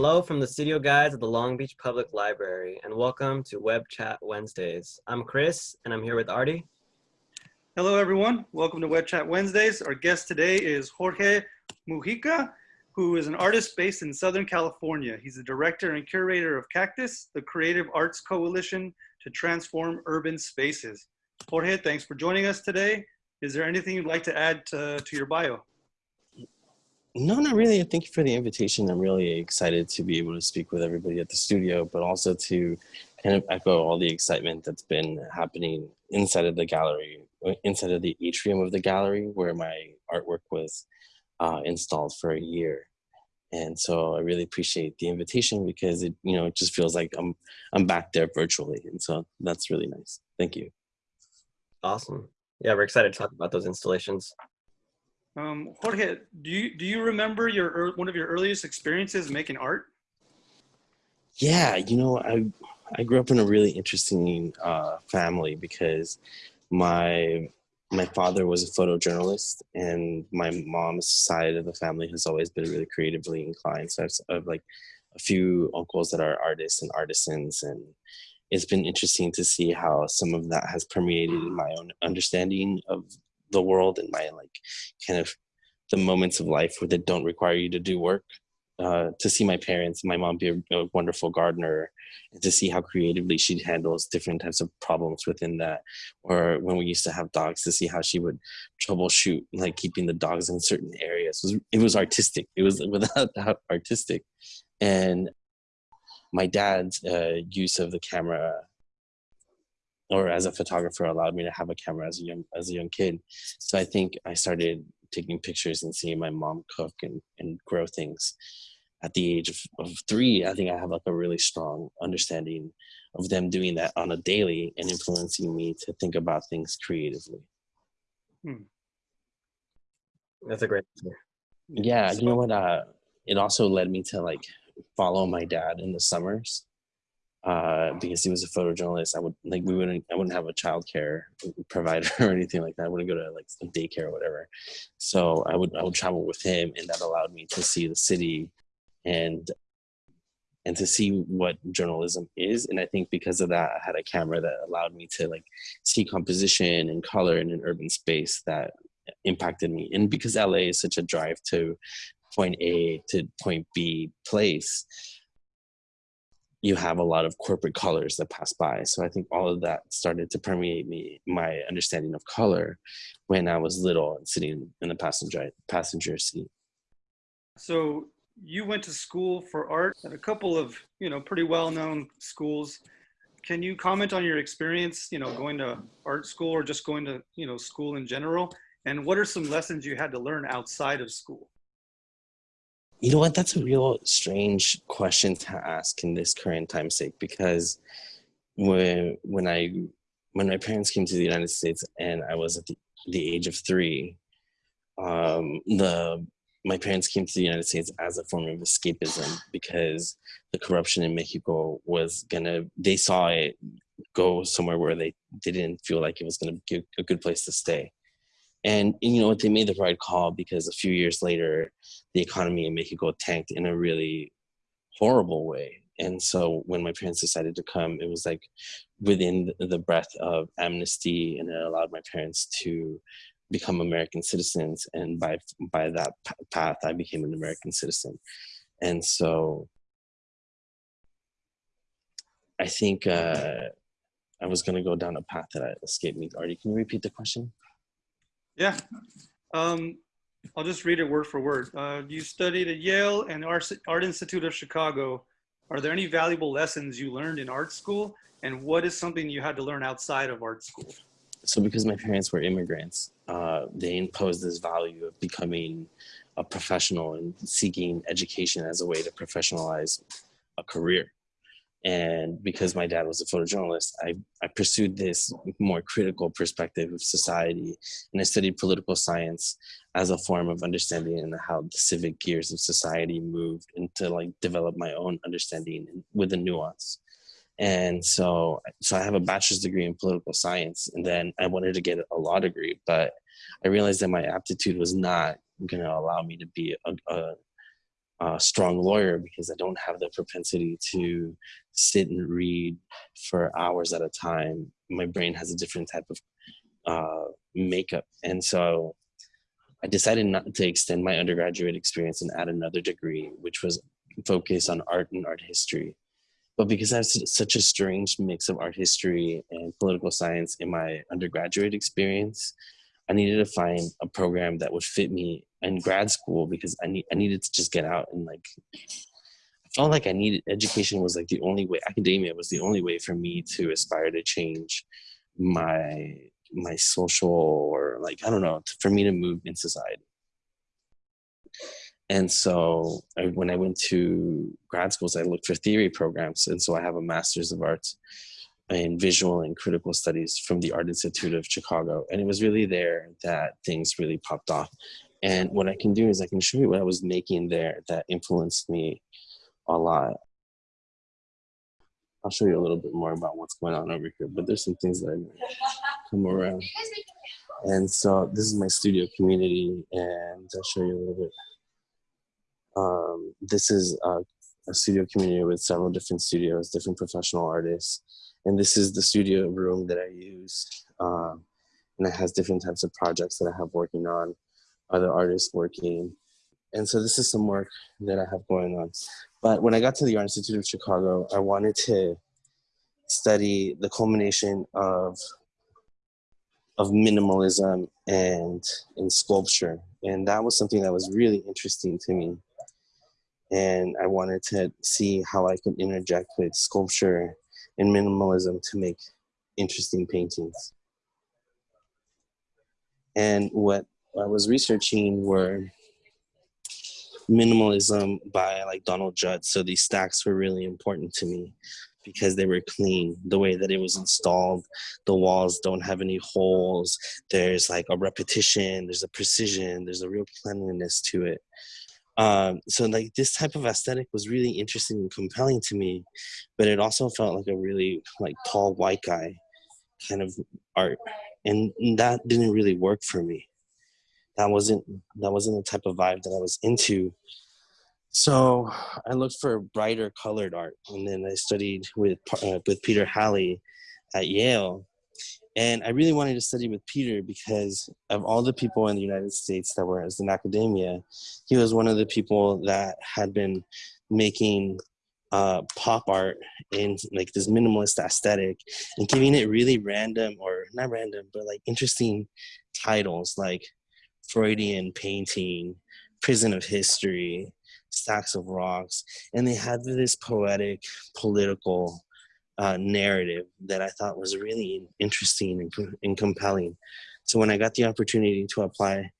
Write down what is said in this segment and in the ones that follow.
Hello from the studio guides at the Long Beach Public Library and welcome to Web Chat Wednesdays. I'm Chris and I'm here with Artie. Hello everyone, welcome to Web Chat Wednesdays. Our guest today is Jorge Mujica, who is an artist based in Southern California. He's the director and curator of Cactus, the Creative Arts Coalition to Transform Urban Spaces. Jorge, thanks for joining us today. Is there anything you'd like to add to, to your bio? No, not really. Thank you for the invitation. I'm really excited to be able to speak with everybody at the studio, but also to kind of echo all the excitement that's been happening inside of the gallery, inside of the atrium of the gallery where my artwork was uh, installed for a year. And so I really appreciate the invitation because it, you know, it just feels like I'm, I'm back there virtually. And so that's really nice. Thank you. Awesome. Yeah, we're excited to talk about those installations. Um, Jorge, do you do you remember your one of your earliest experiences making art? Yeah, you know, I I grew up in a really interesting uh, family because my my father was a photojournalist, and my mom's side of the family has always been really creatively inclined. So I have like a few uncles that are artists and artisans, and it's been interesting to see how some of that has permeated in my own understanding of the world and my like kind of the moments of life where they don't require you to do work. Uh, to see my parents, my mom be a, a, wonderful gardener, and to see how creatively she handles different types of problems within that. Or when we used to have dogs, to see how she would troubleshoot like keeping the dogs in certain areas. It was, it was artistic. It was without doubt artistic. And my dad's uh, use of the camera or as a photographer allowed me to have a camera as a young as a young kid. So I think I started taking pictures and seeing my mom cook and, and grow things at the age of, of three. I think I have like a really strong understanding of them doing that on a daily and influencing me to think about things creatively. Hmm. That's a great answer. Yeah, you know what? Uh, it also led me to like follow my dad in the summers uh, because he was a photojournalist. I would like we wouldn't I wouldn't have a childcare provider or anything like that. I wouldn't go to like daycare or whatever. So I would I would travel with him, and that allowed me to see the city and and to see what journalism is. And I think because of that, I had a camera that allowed me to like see composition and color in an urban space that impacted me. And because LA is such a drive to point A to point B place, you have a lot of corporate colors that pass by. So I think all of that started to permeate me, my understanding of color when I was little and sitting in the passenger passenger seat. So you went to school for art at a couple of, you know, pretty well-known schools. Can you comment on your experience, you know, going to art school or just going to, you know, school in general? And what are some lessons you had to learn outside of school? You know what? That's a real strange question to ask in this current time sake because when when I when my parents came to the United States and I was at the, the age of three, um, the my parents came to the United States as a form of escapism because the corruption in Mexico was gonna they saw it go somewhere where they, they didn't feel like it was gonna be a good place to stay. And, and you know what, they made the right call because a few years later, the economy in Mexico tanked in a really horrible way. And so when my parents decided to come, it was like within the breath of amnesty, and it allowed my parents to become American citizens. And by by that path, I became an American citizen. And so I think uh, I was going to go down a path that escaped me. Artie, can you repeat the question? Yeah. Um, I'll just read it word for word. Uh, you studied at Yale and Art Institute of Chicago. Are there any valuable lessons you learned in art school? And what is something you had to learn outside of art school? So because my parents were immigrants, uh, they imposed this value of becoming a professional and seeking education as a way to professionalize a career. And because my dad was a photojournalist, I, I pursued this more critical perspective of society. And I studied political science as a form of understanding and how the civic gears of society moved and to like develop my own understanding with the nuance. And so, so I have a bachelor's degree in political science, and then I wanted to get a law degree, but I realized that my aptitude was not going to allow me to be a, a a strong lawyer because I don't have the propensity to sit and read for hours at a time. My brain has a different type of uh, makeup. And so I decided not to extend my undergraduate experience and add another degree, which was focused on art and art history. But because I have such a strange mix of art history and political science in my undergraduate experience, I needed to find a program that would fit me in grad school because I need I needed to just get out and like I felt like I needed education was like the only way academia was the only way for me to aspire to change my my social or like I don't know for me to move in society. And so I, when I went to grad schools, I looked for theory programs, and so I have a master's of arts in visual and critical studies from the Art Institute of Chicago, and it was really there that things really popped off. And what I can do is I can show you what I was making there that influenced me a lot. I'll show you a little bit more about what's going on over here, but there's some things that I come around. And so this is my studio community, and I'll show you a little bit. Um, this is a, a, studio community with several different studios, different professional artists. And this is the studio room that I use. Um, and it has different types of projects that I have working on, other artists working. And so this is some work that I have going on. But when I got to the Art Institute of Chicago, I wanted to study the culmination of of minimalism and in sculpture and that was something that was really interesting to me and i wanted to see how i could interject with sculpture and minimalism to make interesting paintings and what i was researching were minimalism by like donald judd so these stacks were really important to me because they were clean. The way that it was installed the walls don't have any holes. There's like a repetition there's a precision there's a real cleanliness to it. Um, so like this type of aesthetic was really interesting and compelling to me but it also felt like a really like tall white guy kind of art and that didn't really work for me that wasn't that wasn't the type of vibe that i was into so I looked for brighter colored art, and then I studied with uh, with Peter Halley at Yale. And I really wanted to study with Peter because of all the people in the United States that were in academia, he was one of the people that had been making uh, pop art in like this minimalist aesthetic and giving it really random or not random, but like interesting titles like Freudian painting, prison of history, stacks of rocks and they had this poetic political uh, narrative that i thought was really interesting and, and compelling. So when i got the opportunity to apply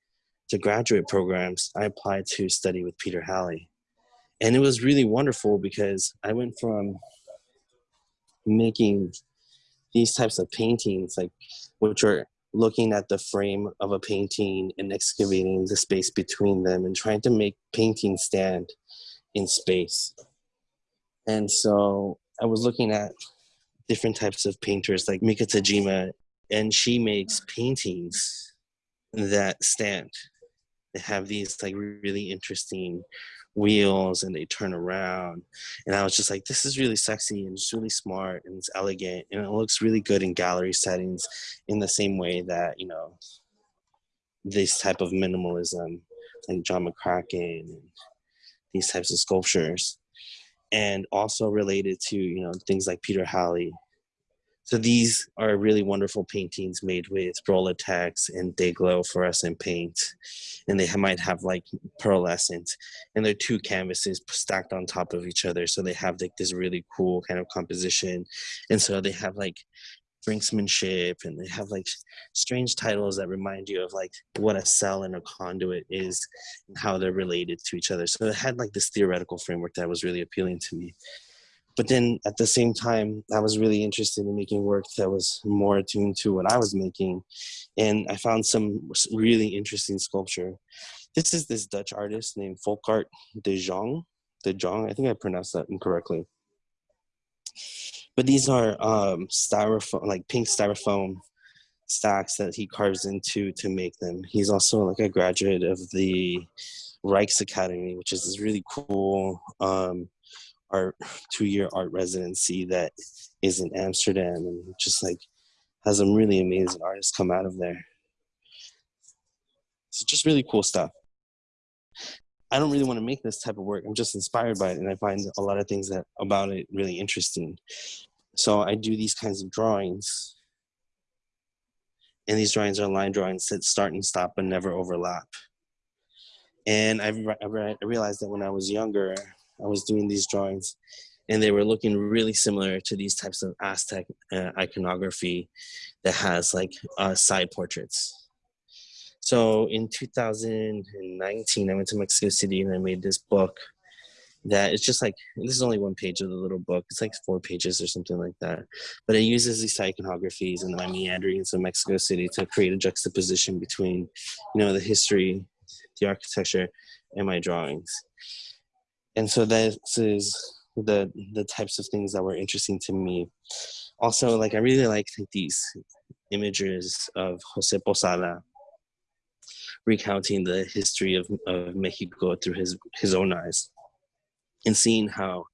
to graduate programs i applied to study with peter halley. And it was really wonderful because i went from making these types of paintings like which are looking at the frame of a painting and excavating the space between them and trying to make painting stand in space. And so I was looking at different types of painters like Mika Tajima, and she makes paintings that stand. They have these like really interesting wheels and they turn around. And I was just like, this is really sexy and it's really smart and it's elegant and it looks really good in gallery settings in the same way that, you know, this type of minimalism like John McCracken and these types of sculptures. And also related to, you know, things like Peter Halley so these are really wonderful paintings made with Roll-a-Tex and Day-Glo fluorescent paint. And they might have like pearlescent and they're two canvases stacked on top of each other. So they have like this really cool kind of composition. And so they have like brinksmanship and they have like strange titles that remind you of like what a cell and a conduit is and how they're related to each other. So it had like this theoretical framework that was really appealing to me but then at the same time i was really interested in making work that was more attuned to what i was making. And i found some really interesting sculpture. This is this dutch artist named volkart de jong de jong i think i pronounced that incorrectly. But these are um styrofoam like pink styrofoam stacks that he carves into to make them. He's also like a graduate of the Rijksakademie, which is this really cool um, art two-year art residency that is in Amsterdam, and just like has some really amazing artists come out of there. So just really cool stuff. I don't really want to make this type of work. I'm just inspired by it, and I find a lot of things that about it really interesting. So I do these kinds of drawings, and these drawings are line drawings that start and stop but never overlap. And I, I realized that when I was younger, I was doing these drawings, and they were looking really similar to these types of Aztec uh, iconography that has like uh, side portraits. So in 2019, I went to Mexico City and I made this book that it's just like this is only one page of the little book. It's like four pages or something like that. But it uses these iconographies and my meanderings of Mexico City to create a juxtaposition between, you know, the history, the architecture, and my drawings. And so this is the the types of things that were interesting to me. Also, like I really like these images of Jose Posada recounting the history of, of Mexico through his, his own eyes and seeing how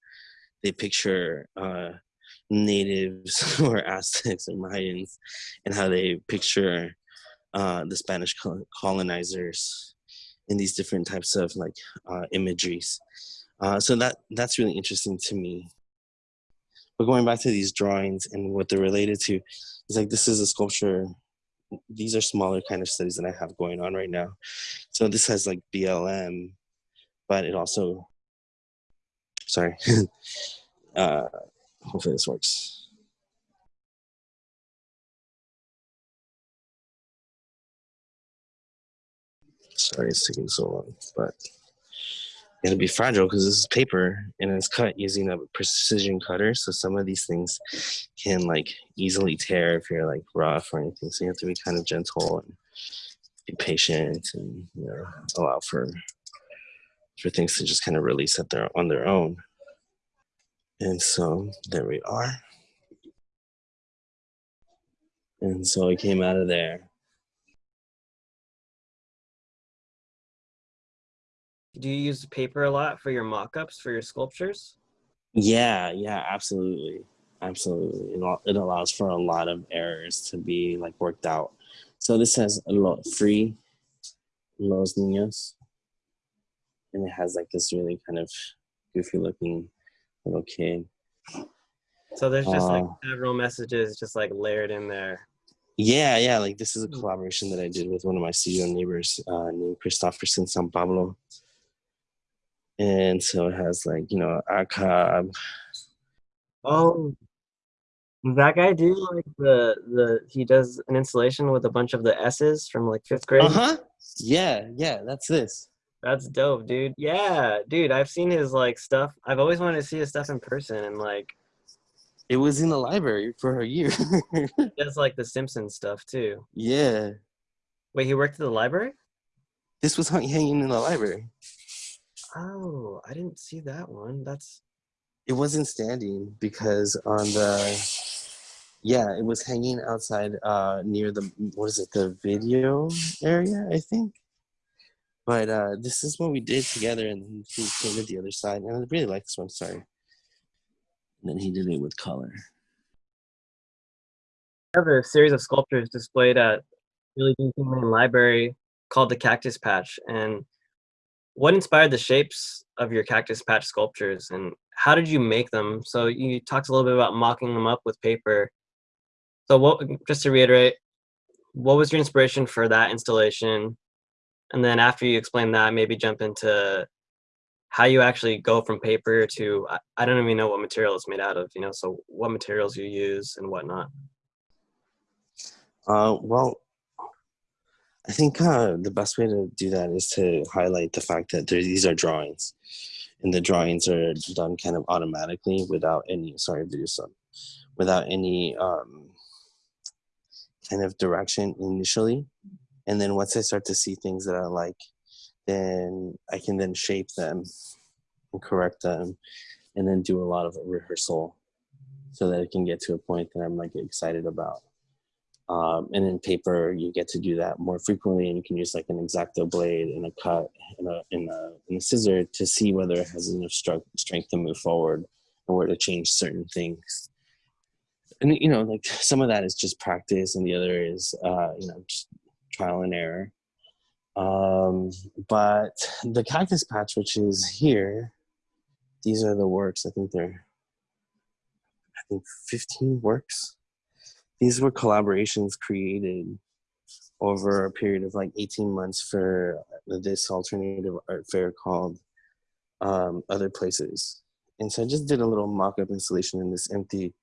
they picture uh, natives or Aztecs or Mayans and how they picture uh, the Spanish colonizers in these different types of like uh, imageries. Uh, so that that's really interesting to me. But going back to these drawings and what they're related to, it's like this is a sculpture these are smaller kind of studies that I have going on right now. So this has like BLM, but it also, sorry, uh, hopefully this works. Sorry, it's taking so long, but it'll be fragile because this is paper and it's cut using a precision cutter. So some of these things can like easily tear if you're like rough or anything. So you have to be kind of gentle and be patient and you know allow for for things to just kind of release at their on their own. And so there we are. And so I came out of there do you use paper a lot for your mock-ups for your sculptures? Yeah, yeah, absolutely. Absolutely. It, it allows for a lot of errors to be like worked out. So this has a lot free Los Niños. And it has like this really kind of goofy looking little kid. So there's just uh, like several messages just like layered in there. Yeah, yeah. Like this is a collaboration that I did with one of my studio neighbors uh, named Christopherson San Pablo and so it has like you know Akab. Oh, that guy do like the the he does an installation with a bunch of the S's from like fifth grade. Uh huh. Yeah, yeah, that's this. That's dope, dude. Yeah, dude, I've seen his like stuff. I've always wanted to see his stuff in person, and like, it was in the library for a year. does like the Simpsons stuff too. Yeah. Wait, he worked at the library. This was hanging in the library. Oh, I didn't see that one. That's it wasn't standing because on the yeah, it was hanging outside uh near the what is it, the video area, I think. But uh this is what we did together and he painted the other side. And I really like this one, sorry. And then he did it with color. I have a series of sculptures displayed at Billie Jean Main Library called the Cactus Patch. And what inspired the shapes of your cactus patch sculptures and how did you make them? So you talked a little bit about mocking them up with paper. So what, just to reiterate, what was your inspiration for that installation? And then after you explain that, maybe jump into how you actually go from paper to, I don't even know what material it's made out of, you know, so what materials you use and whatnot. Uh, well, I think uh, the best way to do that is to highlight the fact that these are drawings, and the drawings are done kind of automatically without any sorry video son, without any um, kind of direction initially, and then once I start to see things that I like, then I can then shape them and correct them, and then do a lot of rehearsal so that it can get to a point that I'm like excited about. Um, and in paper, you get to do that more frequently, and you can use like an X-Acto blade and a cut and a, and a, and a scissor to see whether it has enough strength to move forward or where to change certain things. And you know, like some of that is just practice, and the other is uh, you know just trial and error. Um, but the cactus patch, which is here, these are the works. I think they're, I think 15 works. These were collaborations created over a period of like 18 months for this alternative art fair called um, Other Places. And so I just did a little mock-up installation in this empty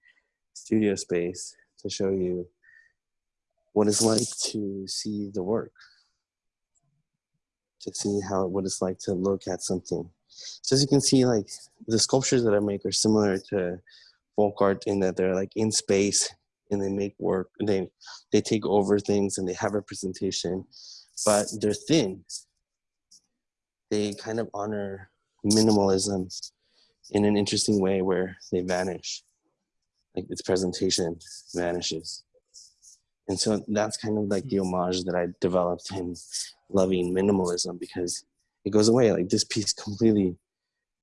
studio space to show you what it's like to see the work to see how what it's like to look at something. So as you can see, like the sculptures that I make are similar to folk art in that they're like in space and they make work and they they take over things and they have representation, but they're thin. They kind of honor minimalism in an interesting way where they vanish. Like its presentation vanishes. And so that's kind of like the hmm. homage that I developed in loving minimalism because it goes away. Like this piece completely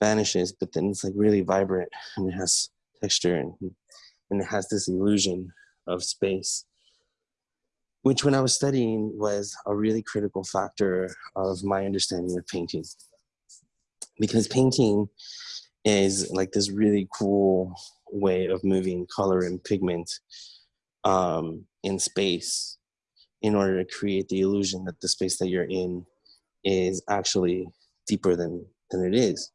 vanishes, but then it's like really vibrant and it has texture and, and it has this illusion of space, which when I was studying was a really critical factor of my understanding of painting. Because painting is like this really cool way of moving color and pigment um, in space in order to create the illusion that the space that you're in is actually deeper than than it is.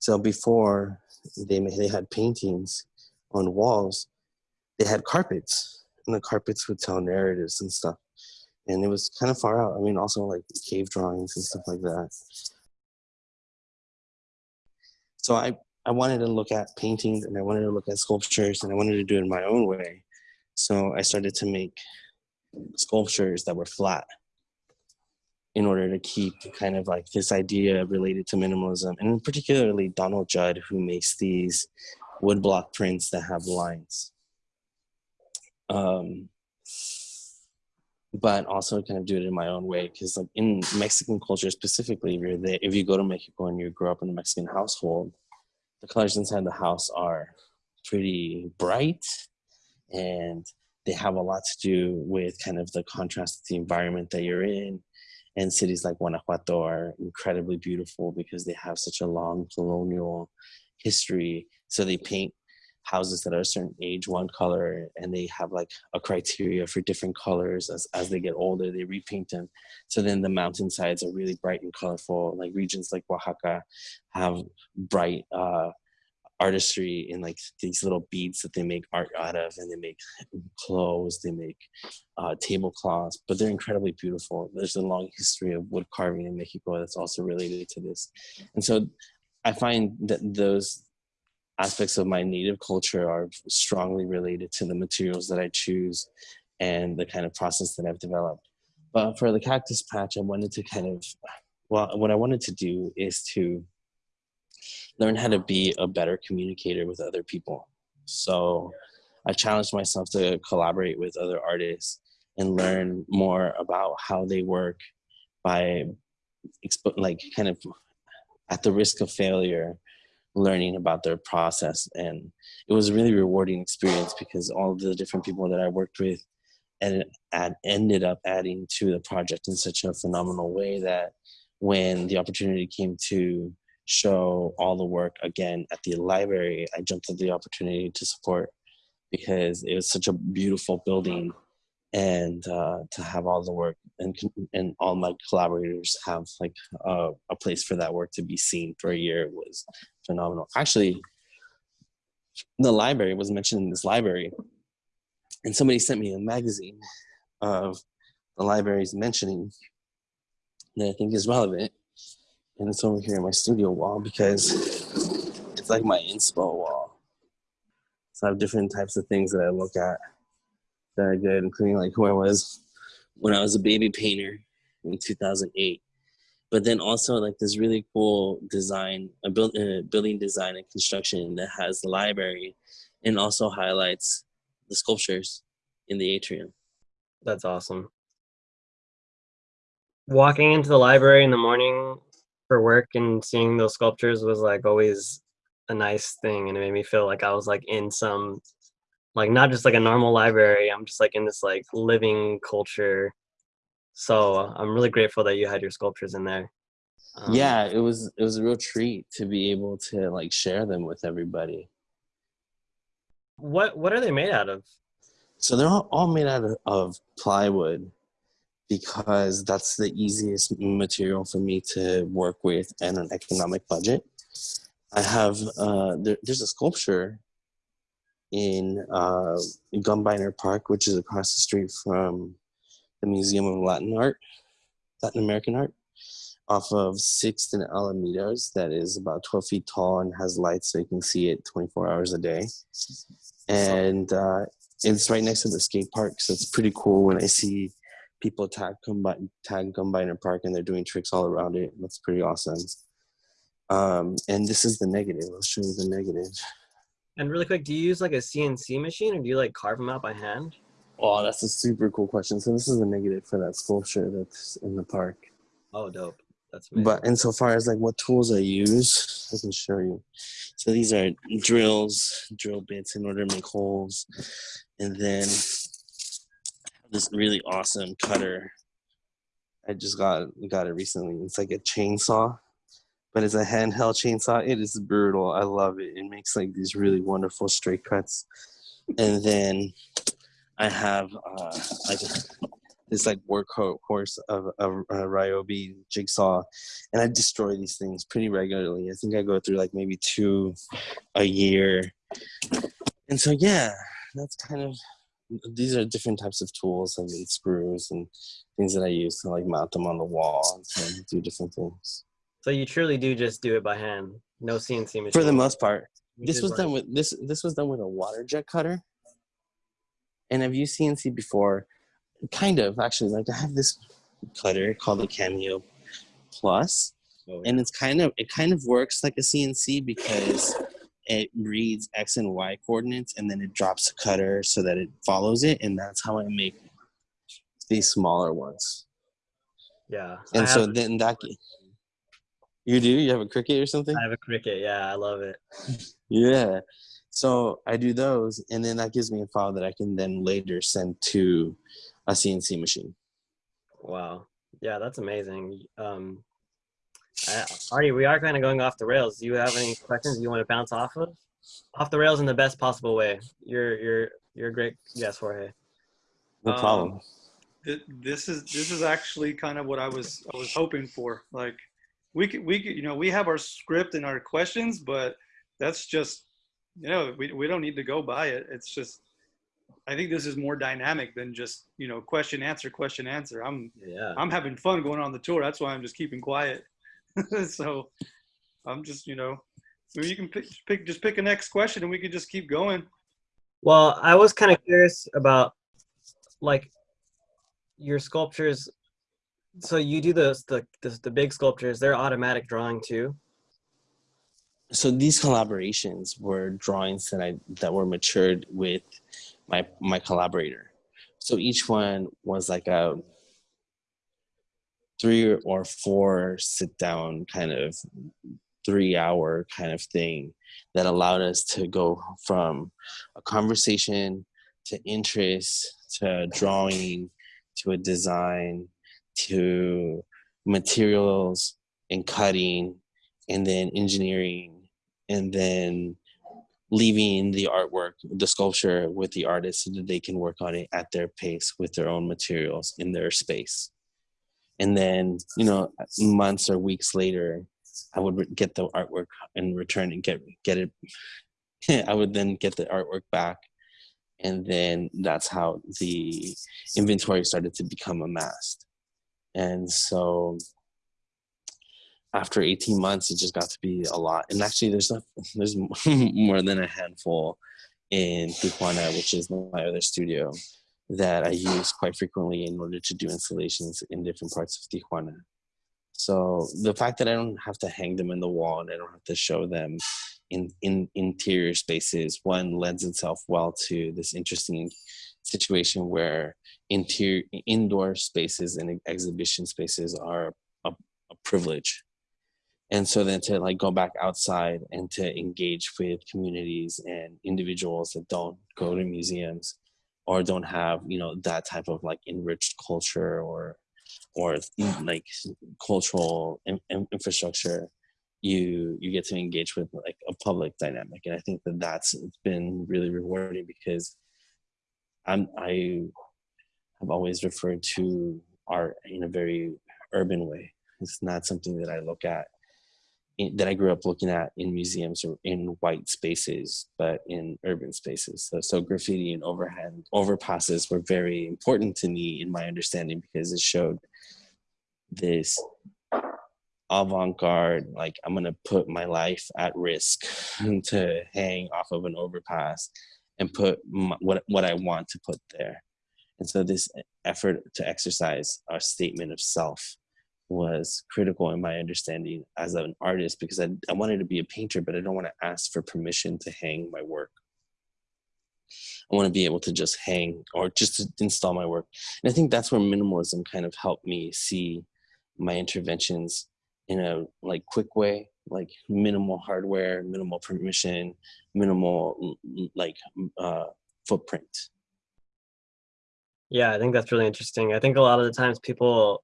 So before they they had paintings on walls, they had carpets, and the carpets would tell narratives and stuff. And it was kind of far out. I mean, also like cave drawings and stuff like that. So I I wanted to look at paintings and I wanted to look at sculptures and I wanted to do it in my own way. So I started to make sculptures that were flat in order to keep kind of like this idea related to minimalism and particularly Donald Judd who makes these woodblock prints that have lines. Um, but also kind of do it in my own way because like in Mexican culture specifically, if you go to Mexico and you grow up in a Mexican household, the colors inside the house are pretty bright and they have a lot to do with kind of the contrast of the environment that you're in. And cities like Guanajuato are incredibly beautiful because they have such a long colonial history. So they paint houses that are a certain age one color and they have like a criteria for different colors as, as they get older they repaint them. So then the mountainsides are really bright and colorful. Like regions like oaxaca have bright uh, artistry in like these little beads that they make art out of and they make clothes they make uh, tablecloths but they're incredibly beautiful. There's a long history of wood carving in mexico that's also related to this. And so i find that those aspects of my native culture are strongly related to the materials that i choose and the kind of process that i've developed but for the cactus patch i wanted to kind of well what i wanted to do is to learn how to be a better communicator with other people. So I challenged myself to collaborate with other artists and learn more about how they work by like kind of at the risk of failure learning about their process and it was a really rewarding experience because all the different people that i worked with and add, ended up adding to the project in such a phenomenal way that when the opportunity came to show all the work again at the library, I jumped at the opportunity to support because it was such a beautiful building and uh, to have all the work and and all my collaborators have like a, a place for that work to be seen for a year was phenomenal. Actually, the library was mentioned in this library and somebody sent me a magazine of the library's mentioning that I think is relevant and it's over here in my studio wall because it's like my inspo wall. So I have different types of things that I look at that are good, including like who I was when I was a baby painter in 2008. But then also like this really cool design, a build, uh, building design and construction that has the library and also highlights the sculptures in the atrium. That's awesome. Walking into the library in the morning for work and seeing those sculptures was like always a nice thing and it made me feel like I was like in some like not just like a normal library. I'm just like in this like living culture. So I'm really grateful that you had your sculptures in there. Um, yeah, it was it was a real treat to be able to like share them with everybody. What what are they made out of? So they're all, all made out of, of plywood because that's the easiest material for me to work with and an economic budget. I have uh, there, there's a sculpture in uh, Gumbiner Park, which is across the street from the Museum of Latin Art, Latin American Art, off of Sixth and Alamitos. That is about 12 feet tall and has lights so you can see it 24 hours a day. And uh, it's right next to the skate park, so it's pretty cool when I see people tag combine tag Gumbiner Park and they're doing tricks all around it. That's pretty awesome. Um, and this is the negative. I'll show you the negative. And really quick, do you use like a CNC machine or do you like carve them out by hand? Oh, that's a super cool question. So this is the negative for that sculpture that's in the park. Oh, dope. That's amazing. But insofar as like what tools I use, I can show you. So these are drills, drill bits in order to make holes. And then this really awesome cutter. I just got got it recently. It's like a chainsaw, but it's a handheld chainsaw. It is brutal. I love it. It makes like these really wonderful straight cuts. And then I have uh, like this like workhorse of a, a Ryobi jigsaw, and I destroy these things pretty regularly. I think I go through like maybe two a year, and so yeah, that's kind of these are different types of tools like screws and things that I use to like mount them on the wall and do different things. So you truly do just do it by hand, no CNC machine. For the most part, this was like- done with this. This was done with a water jet cutter. And have you CNC before? Kind of actually. Like I have this cutter called the Cameo Plus, Oh, and it's kind of it kind of works like a CNC because it reads X and Y coordinates and then it drops the cutter so that it follows it, and that's how I make these smaller ones. yeah. And so then that you do you have a Cricut or something? I have a Cricut. Yeah, I love it. Yeah. So I do those, and then that gives me a file that I can then later send to a CNC machine. Wow. Yeah, that's amazing. Um, I, Artie, we are kind of going off the rails. Do you have any questions you want to bounce off of? Off the rails in the best possible way. You're you're you're a great guest, Jorge. No Um, problem. Th- This is this is actually kind of what I was I was hoping for. Like we could we could you know we have our script and our questions, but that's just you know we we don't need to go by it. It's just I think this is more dynamic than just you know question answer question answer. I'm Yeah. I'm having fun going on the tour. That's why I'm just keeping quiet. so I'm just you know you can pick, pick just pick a next question and we could just keep going. Well, I was kind of curious about like your sculptures. So you do those the, the the big sculptures. They're automatic drawing too. So these collaborations were drawings that I that were matured with my my collaborator. So each one was like a three or four sit down kind of three hour kind of thing that allowed us to go from a conversation to interest to drawing to a design to materials and cutting and then engineering and then leaving the artwork the sculpture with the artist so that they can work on it at their pace with their own materials in their space. And then you know months or weeks later i would get the artwork and return and get get it. I would then get the artwork back. And then that's how the inventory started to become amassed and so after 18 months it just got to be a lot. And actually there's there's more than a handful in tijuana which is my other studio that i use quite frequently in order to do installations in different parts of tijuana. So the fact that i don't have to hang them in the wall and i don't have to show them in in interior spaces one lends itself well to this interesting situation where interior indoor spaces and exhibition spaces are a, a privilege. And so then to like go back outside and to engage with communities and individuals that don't go to museums or don't have you know that type of like enriched culture or or like cultural in, in infrastructure you you get to engage with like a public dynamic. And i think that that's been really rewarding because i'm i have always referred to art in a very urban way it's not something that i look at in, that I grew up looking at in museums or in white spaces, but in urban spaces. So, so graffiti and overhand overpasses were very important to me in my understanding because it showed this avant-garde like i'm gonna put my life at risk to hang off of an overpass and put my, what, what i want to put there and so this effort to exercise our statement of self was critical in my understanding as an artist because I, I wanted to be a painter, but I don't want to ask for permission to hang my work. I want to be able to just hang or just to install my work. And I think that's where minimalism kind of helped me see my interventions in a like quick way, like minimal hardware, minimal permission, minimal like uh, footprint. Yeah, I think that's really interesting. I think a lot of the times people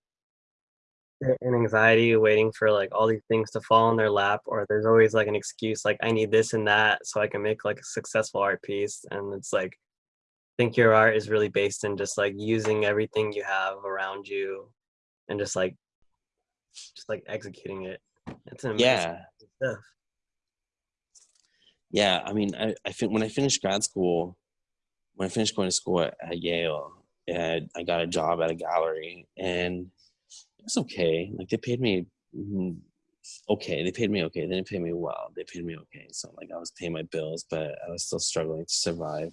in anxiety waiting for like all these things to fall in their lap or there's always like an excuse like i need this and that so i can make like a successful art piece and it's like I think your art is really based in just like using everything you have around you and just like just like executing it it's an yeah stuff. yeah i mean i i fin- when i finished grad school when i finished going to school at, at yale and i got a job at a gallery and was okay. Like they paid me mm, okay. They paid me okay. They didn't pay me well. They paid me okay. So like I was paying my bills, but I was still struggling to survive.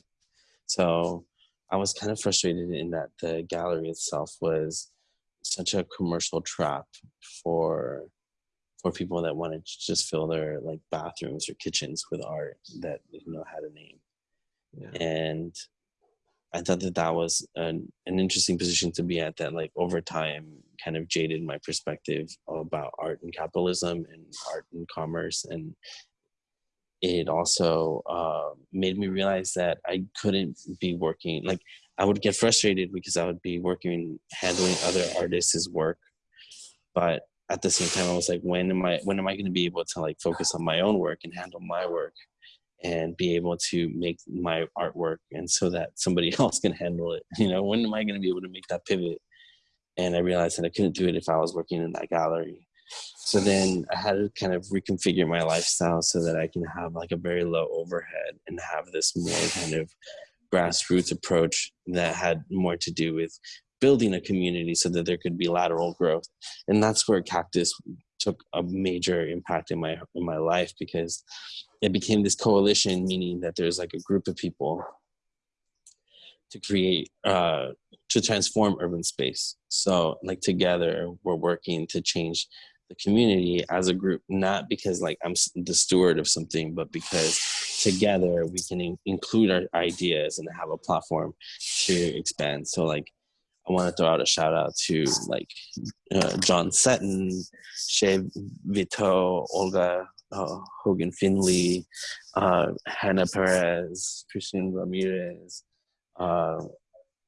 So I was kind of frustrated in that the gallery itself was such a commercial trap for for people that wanted to just fill their like bathrooms or kitchens with art that you know had a name. Yeah. And I thought that that was an, an interesting position to be at that like over time kind of jaded my perspective about art and capitalism and art and commerce. And it also uh, made me realize that I couldn't be working like I would get frustrated because I would be working handling other artists' work. But at the same time I was like when am I when am I going to be able to like focus on my own work and handle my work and be able to make my artwork and so that somebody else can handle it you know? When am i going to be able to make that pivot? And i realized that i couldn't do it if i was working in that gallery. So then i had to kind of reconfigure my lifestyle so that i can have like a very low overhead and have this more kind of grassroots approach that had more to do with building a community so that there could be lateral growth. And that's where cactus took a major impact in my in my life because it became this coalition, meaning that there's like a group of people to create uh, to transform urban space. So like together, we're working to change the community as a group, not because like I'm the steward of something, but because together we can in include our ideas and have a platform to expand. So like I want to throw out a shout out to like uh, John Sutton, Shay Vito, Olga uh, Hogan Finley, uh, Hannah Perez, Christian Ramirez, uh,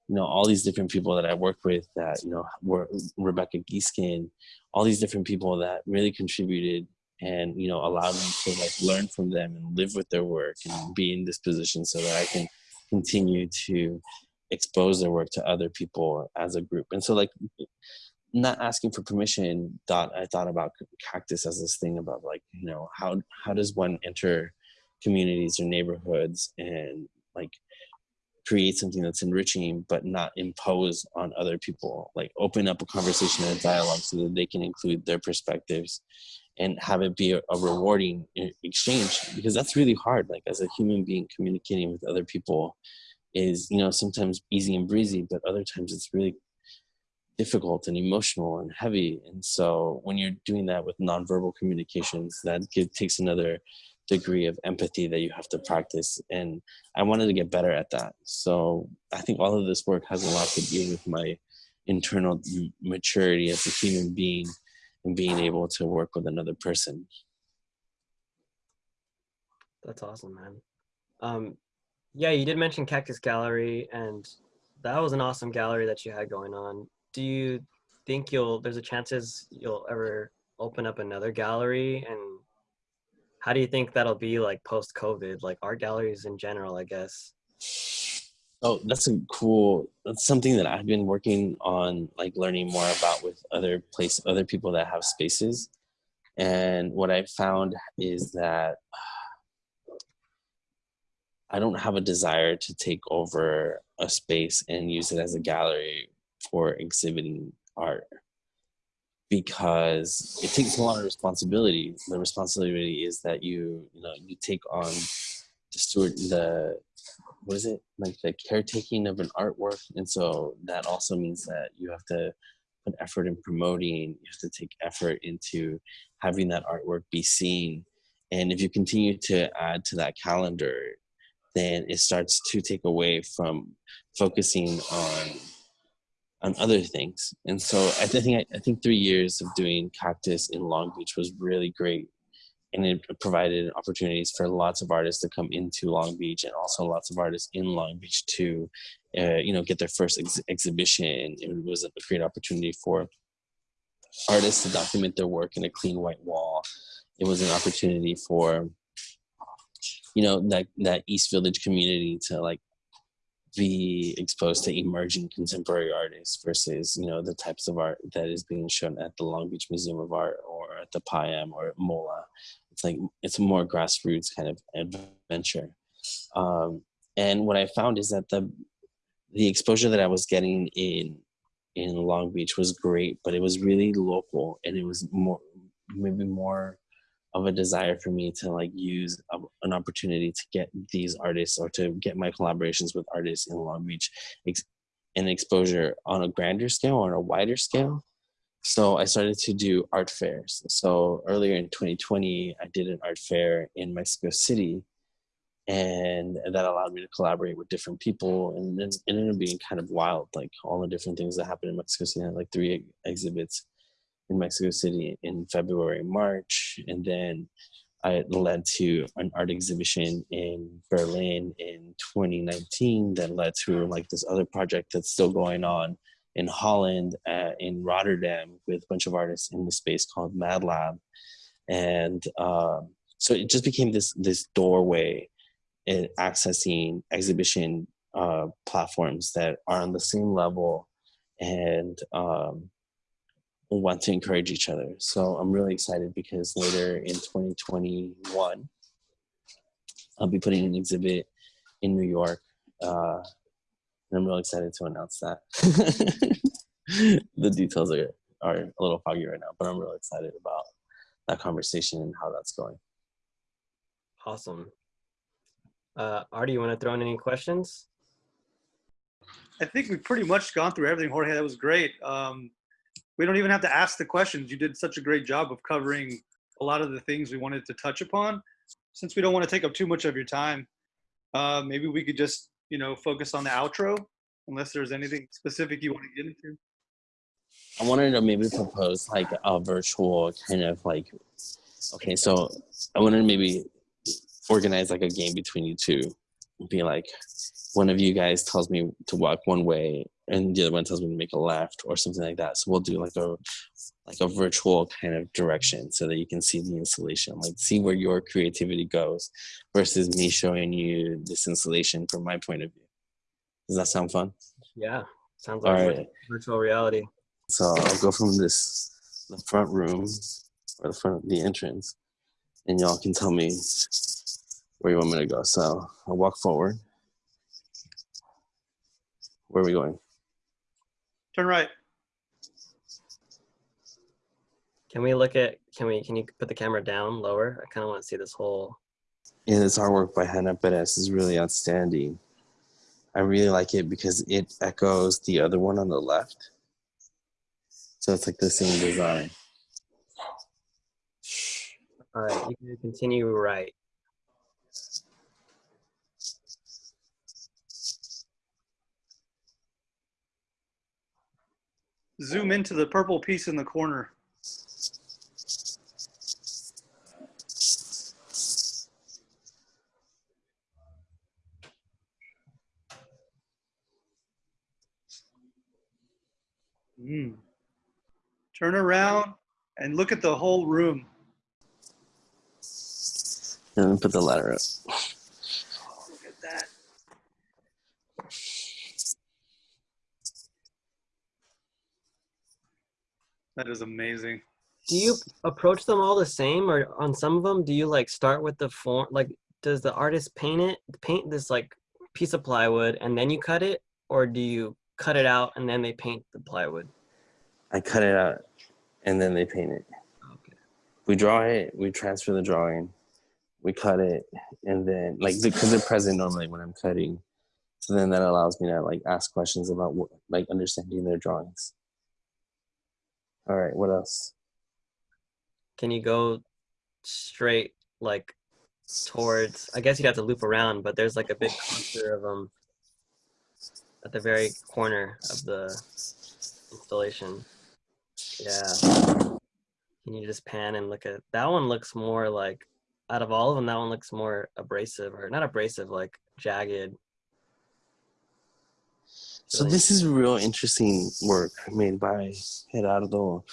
you know, all these different people that I work with that, you know, were Rebecca Geeskin, all these different people that really contributed and, you know, allowed me to like learn from them and live with their work and be in this position so that I can continue to expose their work to other people as a group. And so like not asking for permission thought I thought about cactus as this thing about like, you know, how how does one enter communities or neighborhoods and like create something that's enriching but not impose on other people like open up a conversation and a dialogue so that they can include their perspectives and have it be a, a rewarding exchange because that's really hard like as a human being communicating with other people is you know sometimes easy and breezy but other times it's really difficult and emotional and heavy. And so when you're doing that with nonverbal communications that give, takes another degree of empathy that you have to practice. And i wanted to get better at that. So i think all of this work has a lot to do with my internal maturity as a human being and being able to work with another person. That's awesome, man. Um, yeah, you did mention Cactus Gallery, and that was an awesome gallery that you had going on. Do you think you'll? There's a chances you'll ever open up another gallery, and how do you think that'll be like post COVID, like art galleries in general? I guess. Oh, that's a cool. That's something that I've been working on, like learning more about with other place, other people that have spaces. And what I found is that I don't have a desire to take over a space and use it as a gallery for exhibiting art because it takes a lot of responsibility. The responsibility is that you, you know, you take on the steward, the what is it? Like the caretaking of an artwork. And so that also means that you have to put effort in promoting you have to take effort into having that artwork be seen. And if you continue to add to that calendar then it starts to take away from focusing on on other things and so i think i think three years of doing cactus in long beach was really great and it provided opportunities for lots of artists to come into Long Beach and also lots of artists in Long Beach to, uh, you know, get their first ex- exhibition. It was a great opportunity for artists to document their work in a clean white wall. It was an opportunity for, you know, that that East Village community to like be exposed to emerging contemporary artists versus you know the types of art that is being shown at the Long Beach Museum of Art or at the PIAM or MOLAA. It's like it's a more grassroots kind of adventure. Um, and what I found is that the the exposure that I was getting in in Long Beach was great, but it was really local and it was more maybe more of a desire for me to like use a, an opportunity to get these artists or to get my collaborations with artists in Long Beach ex- and exposure on a grander scale or a wider scale. So I started to do art fairs. So earlier in 2020, I did an art fair in Mexico City, and that allowed me to collaborate with different people. And it ended up being kind of wild, like all the different things that happened in Mexico City. I had like three exhibits in Mexico City in February, March, and then I led to an art exhibition in Berlin in 2019 that led to like this other project that's still going on in Holland, uh, in Rotterdam, with a bunch of artists in the space called Mad Lab, and um, so it just became this this doorway in accessing exhibition uh, platforms that are on the same level and um, want to encourage each other. So I'm really excited because later in 2021, I'll be putting an exhibit in New York. Uh, and I'm really excited to announce that. the details are, are a little foggy right now, but I'm really excited about that conversation and how that's going. Awesome. Uh, Artie, you want to throw in any questions? I think we've pretty much gone through everything, Jorge. That was great. Um, we don't even have to ask the questions. You did such a great job of covering a lot of the things we wanted to touch upon. Since we don't want to take up too much of your time, uh, maybe we could just, you know, focus on the outro, unless there's anything specific you want to get into. I wanted to maybe propose like a virtual kind of like, okay, so I wanted to maybe organize like a game between you two. Be like, one of you guys tells me to walk one way and the other one tells me to make a left or something like that. So we'll do like a like a virtual kind of direction so that you can see the installation, like see where your creativity goes versus me showing you this installation from my point of view. Does that sound fun? Yeah, sounds like right. virtual reality. So I'll go from this the front room or the front of the entrance, and y'all can tell me where you want me to go. So I'll walk forward. Where are we going? Turn right. Can we look at? Can we? Can you put the camera down lower? I kind of want to see this whole. Yeah, this artwork by Hannah Perez is really outstanding. I really like it because it echoes the other one on the left. So it's like the same design. All right, you can continue right. Zoom into the purple piece in the corner. Mm. Turn around and look at the whole room. And put the ladder up. Look at that. That is amazing. Do you approach them all the same, or on some of them, do you like start with the form? Like, does the artist paint it, paint this like piece of plywood, and then you cut it, or do you cut it out and then they paint the plywood? I cut it out and then they paint it. Okay. We draw it, we transfer the drawing, we cut it, and then like because they're present normally when I'm cutting. So then that allows me to like ask questions about what, like understanding their drawings. All right, what else? Can you go straight like towards? I guess you'd have to loop around, but there's like a big cluster of them at the very corner of the installation. Yeah. Can you just pan and look at that one? Looks more like out of all of them, that one looks more abrasive or not abrasive, like jagged. So this is real interesting work made by Gerardo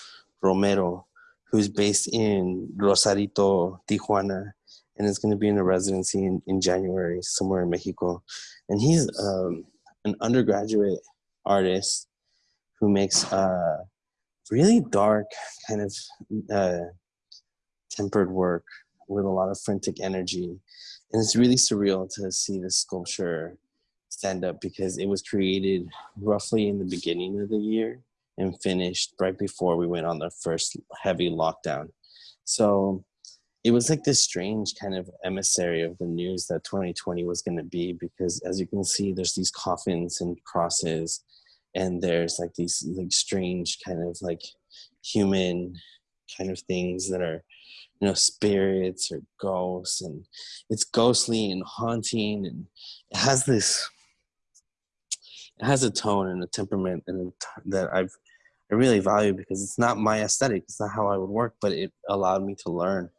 Romero, who's based in Rosarito, Tijuana, and is going to be in a residency in, in January somewhere in Mexico. And he's um, an undergraduate artist who makes uh, really dark, kind of uh, tempered work with a lot of frantic energy. And it's really surreal to see this sculpture stand up because it was created roughly in the beginning of the year and finished right before we went on the first heavy lockdown. So it was like this strange kind of emissary of the news that 2020 was going to be because as you can see there's these coffins and crosses and there's like these like strange kind of like human kind of things that are you know spirits or ghosts and it's ghostly and haunting and it has this it has a tone and a temperament and a t- that I've I really value because it's not my aesthetic. It's not how I would work, but it allowed me to learn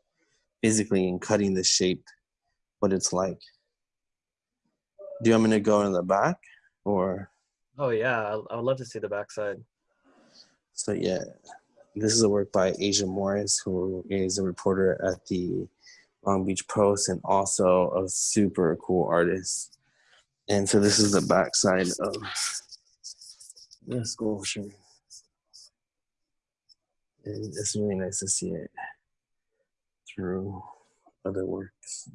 physically in cutting the shape what it's like. Do you want me to go in the back or Oh yeah, I would love to see the backside. so yeah. This is a work by Asia Morris, who is a reporter at the Long Beach Post and also a super cool artist. And so this is the backside of the sculpture. And it's really nice to see it through other works.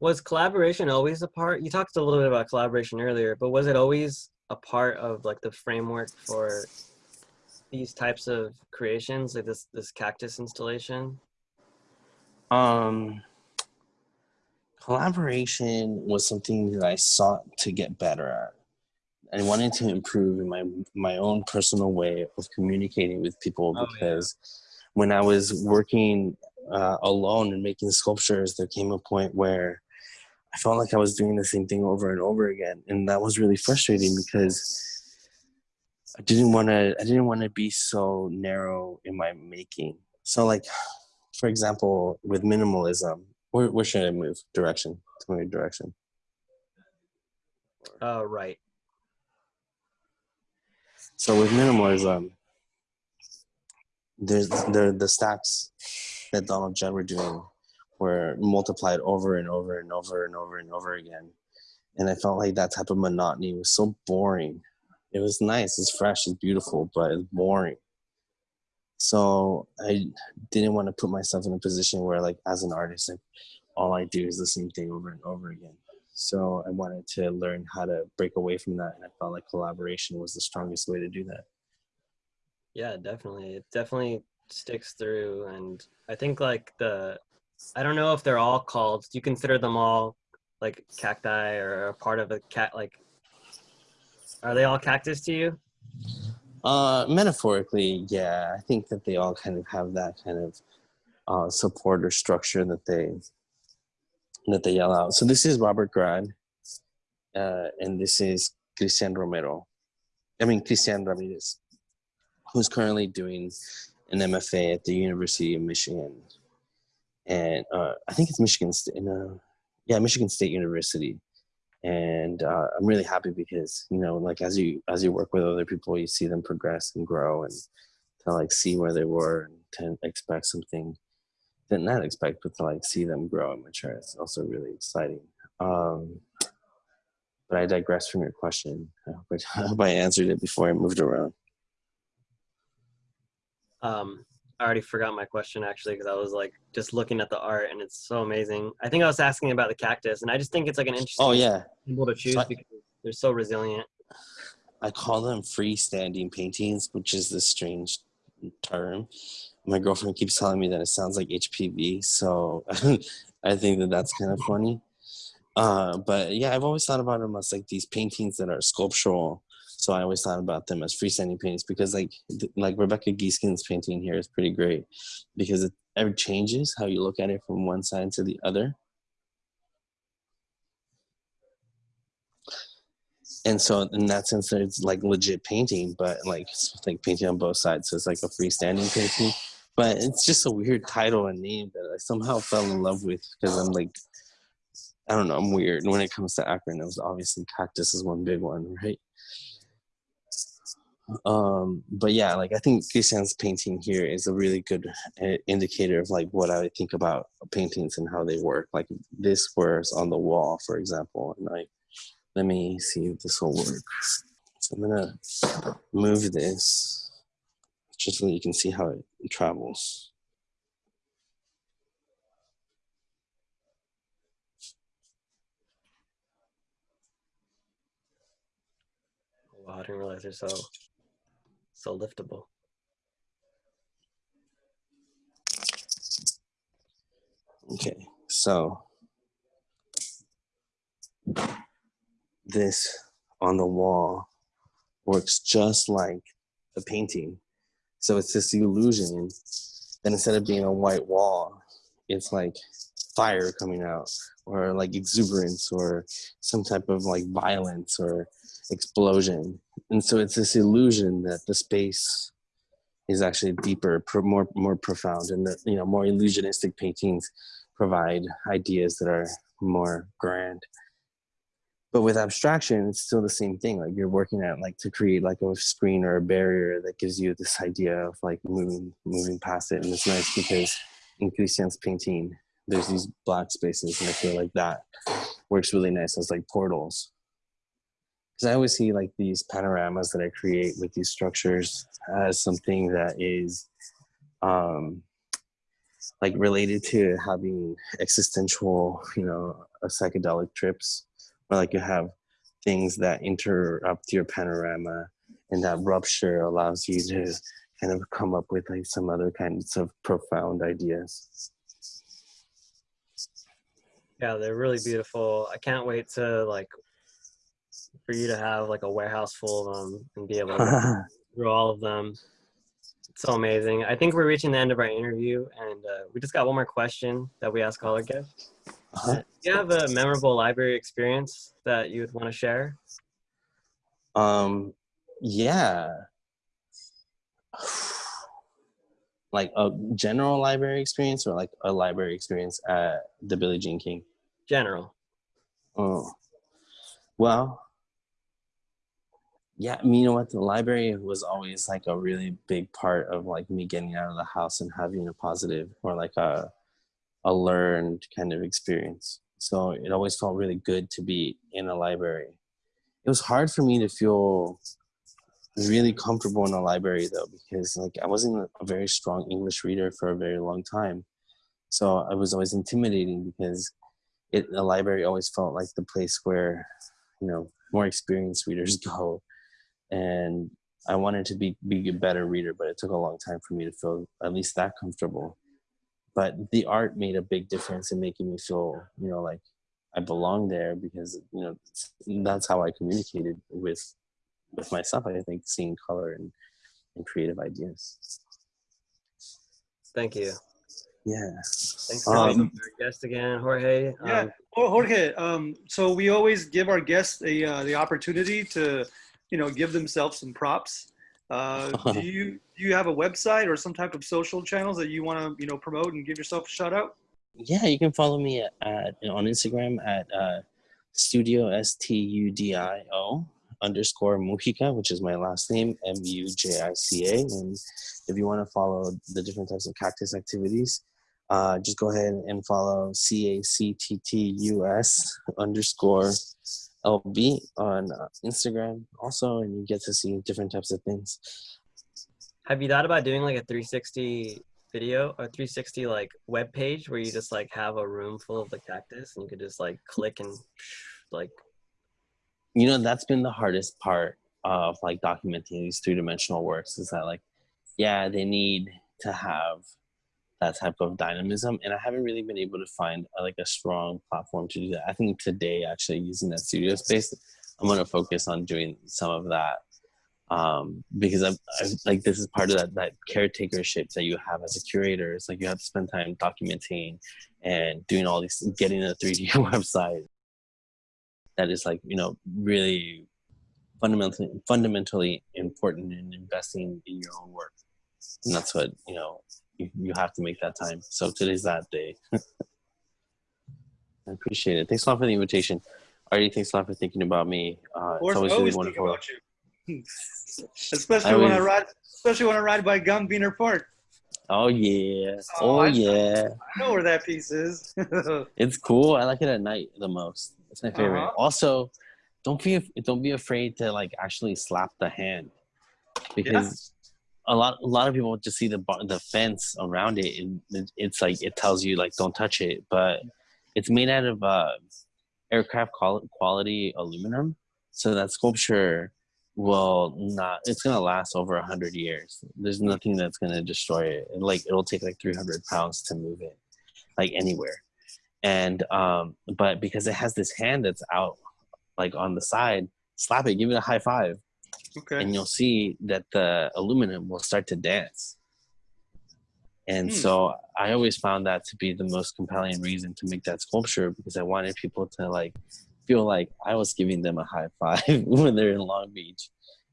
Was collaboration always a part? You talked a little bit about collaboration earlier, but was it always a part of like the framework for these types of creations, like this this cactus installation? Um, collaboration was something that I sought to get better at. I wanted to improve in my my own personal way of communicating with people Oh, yeah. because when I was working uh, alone and making sculptures, there came a point where I felt like I was doing the same thing over and over again, and that was really frustrating because I didn't want to. I didn't want to be so narrow in my making. So, like, for example, with minimalism, where, where should I move? Direction. Tell me direction. Uh, right. So with minimalism, there's the the stacks that Donald Judd were doing were multiplied over and over and over and over and over again. And I felt like that type of monotony was so boring. It was nice, it's fresh, it's beautiful, but it's boring. So I didn't want to put myself in a position where like as an artist, like all I do is the same thing over and over again. So I wanted to learn how to break away from that, and I felt like collaboration was the strongest way to do that. Yeah, definitely. It definitely sticks through, and I think like the, I don't know if they're all called. Do you consider them all like cacti or a part of a cat? Like, are they all cactus to you? Uh, metaphorically, yeah, I think that they all kind of have that kind of uh, support or structure that they that they yell out. So this is Robert Grad, uh, and this is Cristian Romero. I mean Cristian Ramirez. who's currently doing an MFA at the University of Michigan, and uh, I think it's Michigan State. Uh, yeah, Michigan State University. And uh, I'm really happy because you know, like as you as you work with other people, you see them progress and grow, and to like see where they were and to expect something did not expect, but to like see them grow and mature is also really exciting. Um, but I digress from your question. I hope I, I hope I answered it before I moved around. Um, I already forgot my question actually because I was like just looking at the art and it's so amazing. I think I was asking about the cactus, and I just think it's like an interesting Oh yeah, symbol to choose So I- because they're so resilient. I call them freestanding paintings, which is this strange term. My girlfriend keeps telling me that it sounds like HPV, so I think that that's kind of funny. Uh, but yeah, I've always thought about them as like these paintings that are sculptural. So I always thought about them as freestanding paintings because like like Rebecca Gieskin's painting here is pretty great because it ever changes how you look at it from one side to the other. and so in that sense it's like legit painting but like like painting on both sides so it's like a freestanding painting. But it's just a weird title and name that i somehow fell in love with because i'm like i don't know i'm weird when it comes to acronyms. Obviously cactus is one big one right um but yeah like i think christian's painting here is a really good uh, indicator of like what i think about paintings and how they work like this was on the wall for example and like let me see if this will work. So I'm gonna move this just so you can see how it travels. Wow, I didn't realize they're so so liftable. Okay, so this on the wall works just like the painting. So it's this illusion that instead of being a white wall, it's like fire coming out or like exuberance or some type of like violence or explosion. And so it's this illusion that the space is actually deeper, more more profound, and that you know more illusionistic paintings provide ideas that are more grand. But with abstraction it's still the same thing. Like you're working at like to create like a screen or a barrier that gives you this idea of like moving moving past it. And it's nice because in christian's painting there's these black spaces and i feel like that works really nice as like portals because i always see like these panoramas that i create with these structures as something that is um like related to having existential you know uh, psychedelic trips or like you have things that interrupt your panorama and that rupture allows you to kind of come up with like some other kinds of profound ideas Yeah, they're really beautiful. I can't wait to like for you to have like a warehouse full of them and be able to through all of them. It's so amazing. I think we're reaching the end of our interview, and uh, we just got one more question that we ask all our guests. Uh-huh. Do you have a memorable library experience that you would want to share? um yeah like a general library experience or like a library experience at the billie jean king General. Oh, well, yeah. You know what? The library was always like a really big part of like me getting out of the house and having a positive or like a a learned kind of experience. So it always felt really good to be in a library. It was hard for me to feel really comfortable in a library though because like I wasn't a very strong English reader for a very long time. So I was always intimidating because it the library always felt like the place where you know more experienced readers go and i wanted to be be a better reader but it took a long time for me to feel at least that comfortable but the art made a big difference in making me feel you know like i belong there because you know that's how i communicated with with myself i think seeing color and, and creative ideas Thank you. yeah Thanks for being Um, our guest again, Jorge. Yeah. Um, Jorge, um, so we always give our guests a, uh, the opportunity to, you know, give themselves some props. Uh, do you do you have a website or some type of social channels that you want to you know promote and give yourself a shout out? Yeah, you can follow me at, at on Instagram at uh, studio s t u d i o underscore mujica, which is my last name m u j i c a. And if you want to follow the different types of cactus activities, uh, just go ahead and follow c a c t t u s underscore lb on uh, Instagram also, and you get to see different types of things. Have you thought about doing like a 360 video or 360 like web page where you just like have a room full of the cactus and you could just like click and like you know that's been the hardest part of like documenting these three-dimensional works is that like yeah they need to have that type of dynamism and i haven't really been able to find a, like a strong platform to do that i think today actually using that studio space i'm going to focus on doing some of that um, because I'm, I'm like this is part of that that caretakership that you have as a curator. It's like you have to spend time documenting and doing all these, getting a 3D website that is like you know really fundamentally fundamentally important in investing in your own work, and that's what you know you, you have to make that time. So today's that day. I appreciate it. Thanks a lot for the invitation. Artie, thanks a lot for thinking about me. Uh, Of course, it's always always really think wonderful. about you. especially I when I ride, especially when I ride by Gumbiner Park. Oh yeah. Oh, Oh I- yeah. I know where that piece is. It's cool. I like it at night the most. It's my favorite. Uh-huh. Also, don't be don't be afraid to like actually slap the hand because a lot a lot of people just see the the fence around it and it's like it tells you like don't touch it, but it's made out of uh, aircraft quality aluminum, so that sculpture will not it's gonna last over a hundred years. There's nothing that's gonna destroy it. And, like it'll take like 300 pounds to move it like anywhere. And um but because it has this hand that's out like on the side slap it give it a high five okay. and you'll see that the aluminum will start to dance and Hmm. so i always found that to be the most compelling reason to make that sculpture because i wanted people to like feel like i was giving them a high five when they're in long beach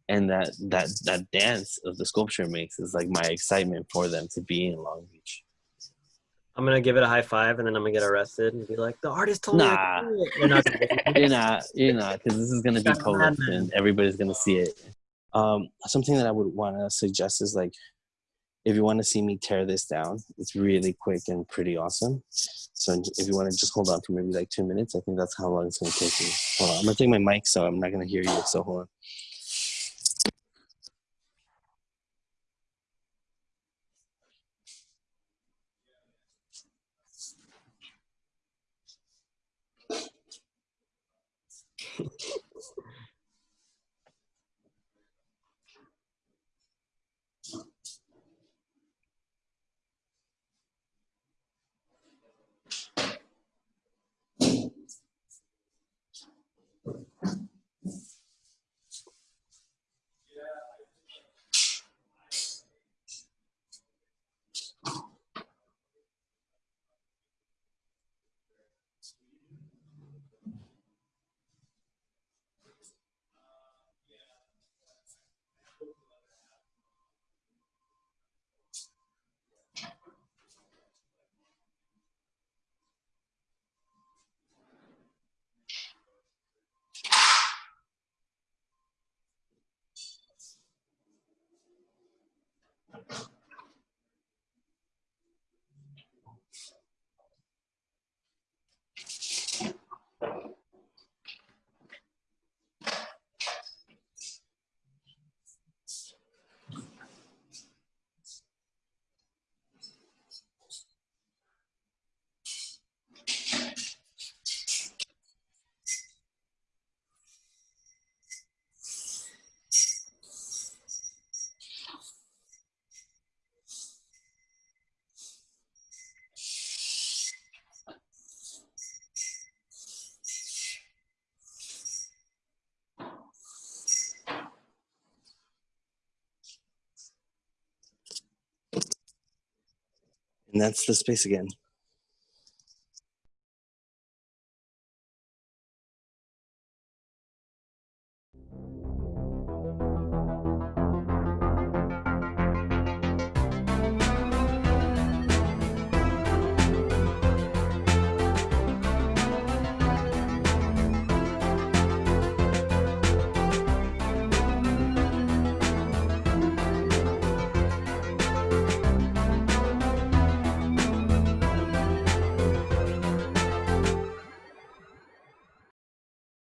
and that that that dance of the sculpture makes is like my excitement for them to be in long beach I'm gonna give it a high five and then I'm gonna get arrested and be like the artist told me. Nah. You're not gonna you're not. You're not because this is going to be public and everybody's going to see it. Um something that i would want to suggest is like if you want to see me tear this down it's really quick and pretty awesome. So if you want to just hold on for maybe like two minutes i think that's how long it's to take me. Hold on. I'm to take my mic so i'm not going to hear you so hold on and that's the space again